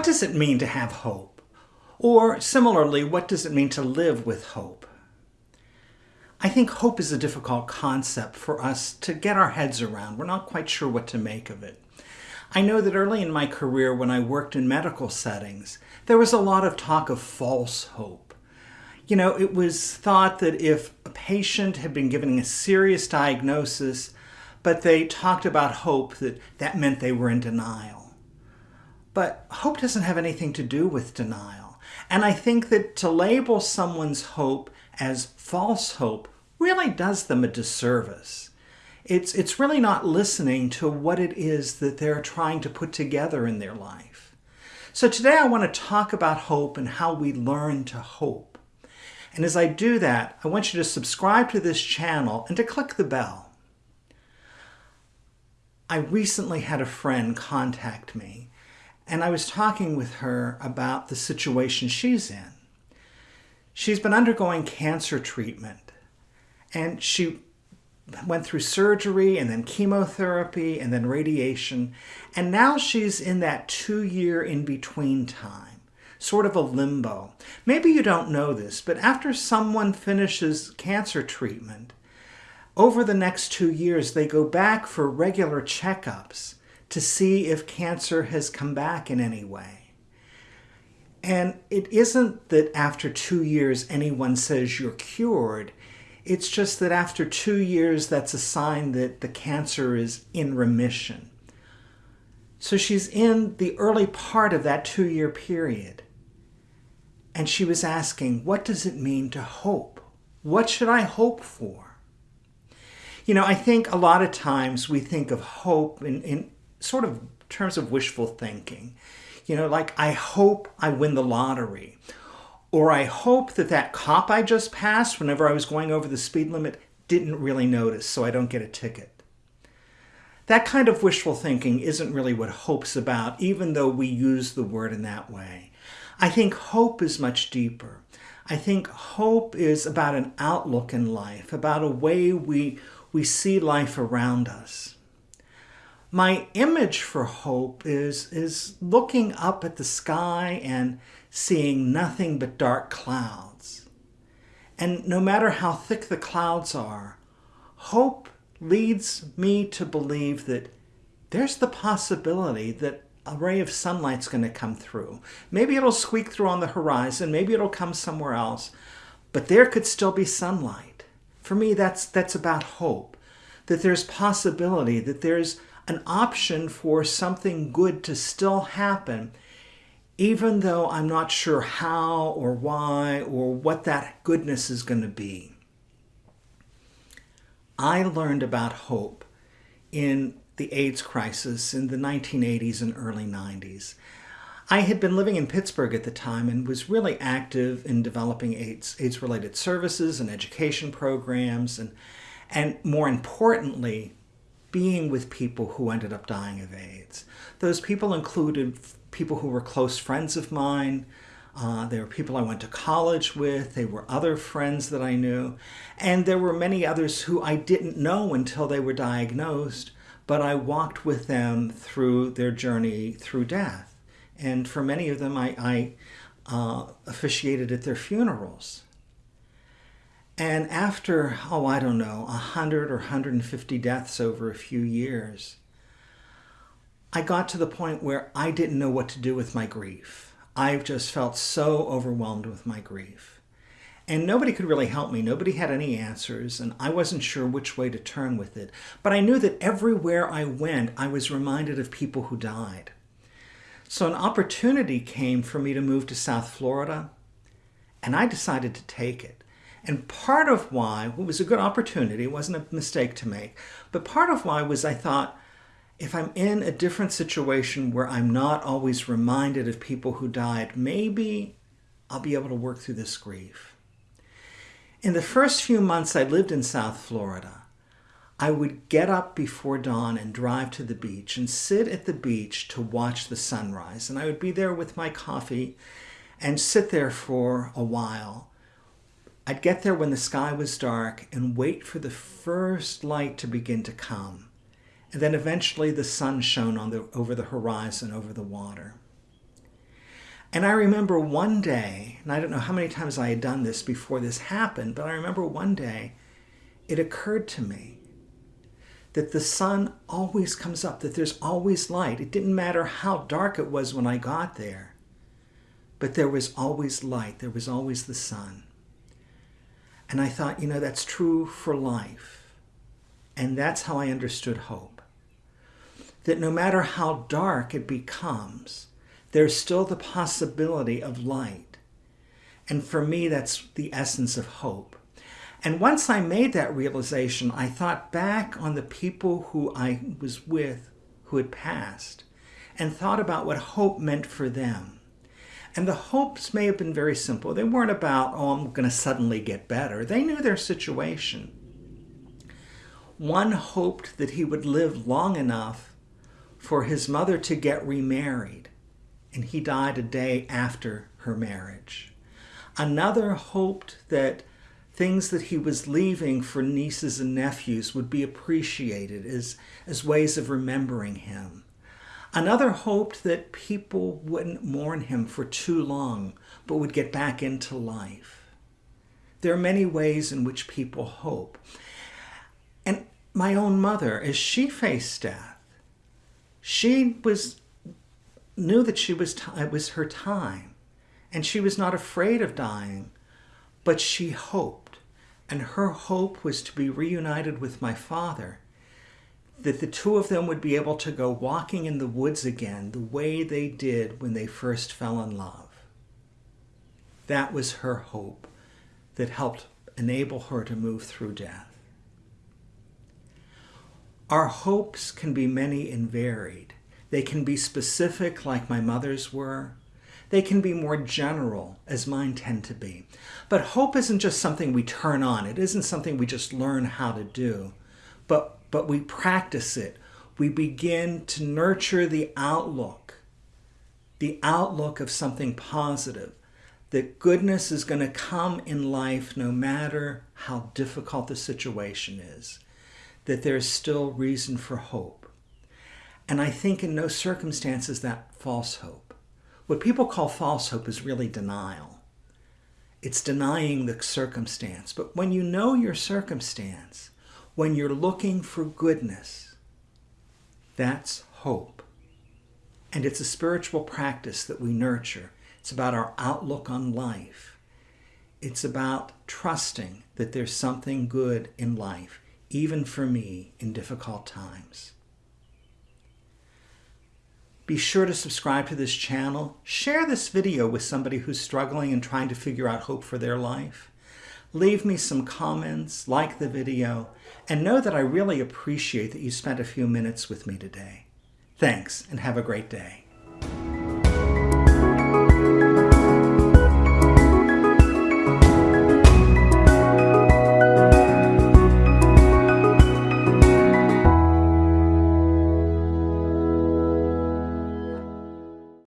What does it mean to have hope? Or similarly, what does it mean to live with hope? I think hope is a difficult concept for us to get our heads around. We're not quite sure what to make of it. I know that early in my career when I worked in medical settings, there was a lot of talk of false hope. You know, it was thought that if a patient had been given a serious diagnosis, but they talked about hope, that that meant they were in denial. But hope doesn't have anything to do with denial. And I think that to label someone's hope as false hope really does them a disservice. It's, it's really not listening to what it is that they're trying to put together in their life. So today I want to talk about hope and how we learn to hope. And as I do that, I want you to subscribe to this channel and to click the bell. I recently had a friend contact me and I was talking with her about the situation she's in. She's been undergoing cancer treatment and she went through surgery and then chemotherapy and then radiation. And now she's in that two year in between time, sort of a limbo. Maybe you don't know this, but after someone finishes cancer treatment, over the next two years, they go back for regular checkups to see if cancer has come back in any way. And it isn't that after two years anyone says you're cured. It's just that after two years, that's a sign that the cancer is in remission. So she's in the early part of that two year period. And she was asking, what does it mean to hope? What should I hope for? You know, I think a lot of times we think of hope in, in sort of terms of wishful thinking. You know, like, I hope I win the lottery. Or I hope that that cop I just passed whenever I was going over the speed limit didn't really notice so I don't get a ticket. That kind of wishful thinking isn't really what hope's about, even though we use the word in that way. I think hope is much deeper. I think hope is about an outlook in life, about a way we, we see life around us my image for hope is, is looking up at the sky and seeing nothing but dark clouds. And no matter how thick the clouds are, hope leads me to believe that there's the possibility that a ray of sunlight's going to come through. Maybe it'll squeak through on the horizon, maybe it'll come somewhere else, but there could still be sunlight. For me, that's, that's about hope, that there's possibility, that there's an option for something good to still happen, even though I'm not sure how or why or what that goodness is going to be. I learned about hope in the AIDS crisis in the 1980s and early 90s. I had been living in Pittsburgh at the time and was really active in developing AIDS, AIDS-related services and education programs and, and more importantly, being with people who ended up dying of AIDS. Those people included people who were close friends of mine. Uh, there were people I went to college with. They were other friends that I knew. And there were many others who I didn't know until they were diagnosed, but I walked with them through their journey through death. And for many of them, I, I uh, officiated at their funerals. And after, oh, I don't know, 100 or 150 deaths over a few years, I got to the point where I didn't know what to do with my grief. I just felt so overwhelmed with my grief. And nobody could really help me. Nobody had any answers, and I wasn't sure which way to turn with it. But I knew that everywhere I went, I was reminded of people who died. So an opportunity came for me to move to South Florida, and I decided to take it. And part of why, it was a good opportunity, it wasn't a mistake to make, but part of why was I thought, if I'm in a different situation where I'm not always reminded of people who died, maybe I'll be able to work through this grief. In the first few months I lived in South Florida, I would get up before dawn and drive to the beach and sit at the beach to watch the sunrise. And I would be there with my coffee and sit there for a while I'd get there when the sky was dark and wait for the first light to begin to come. And then eventually the sun shone on the, over the horizon, over the water. And I remember one day, and I don't know how many times I had done this before this happened, but I remember one day it occurred to me that the sun always comes up, that there's always light. It didn't matter how dark it was when I got there, but there was always light, there was always the sun. And I thought, you know, that's true for life. And that's how I understood hope. That no matter how dark it becomes, there's still the possibility of light. And for me, that's the essence of hope. And once I made that realization, I thought back on the people who I was with who had passed and thought about what hope meant for them. And the hopes may have been very simple. They weren't about, oh, I'm going to suddenly get better. They knew their situation. One hoped that he would live long enough for his mother to get remarried, and he died a day after her marriage. Another hoped that things that he was leaving for nieces and nephews would be appreciated as, as ways of remembering him. Another hoped that people wouldn't mourn him for too long, but would get back into life. There are many ways in which people hope. And my own mother, as she faced death, she was knew that she was it was her time, and she was not afraid of dying, but she hoped and her hope was to be reunited with my father, that the two of them would be able to go walking in the woods again the way they did when they first fell in love. That was her hope that helped enable her to move through death. Our hopes can be many and varied. They can be specific, like my mother's were, they can be more general, as mine tend to be. But hope isn't just something we turn on. It isn't something we just learn how to do. But, but we practice it. We begin to nurture the outlook, the outlook of something positive, that goodness is going to come in life no matter how difficult the situation is, that there's still reason for hope. And I think in no circumstances that false hope. What people call false hope is really denial. It's denying the circumstance. But when you know your circumstance, when you're looking for goodness, that's hope. And it's a spiritual practice that we nurture. It's about our outlook on life. It's about trusting that there's something good in life, even for me in difficult times. Be sure to subscribe to this channel. Share this video with somebody who's struggling and trying to figure out hope for their life. Leave me some comments, like the video, and know that I really appreciate that you spent a few minutes with me today. Thanks, and have a great day.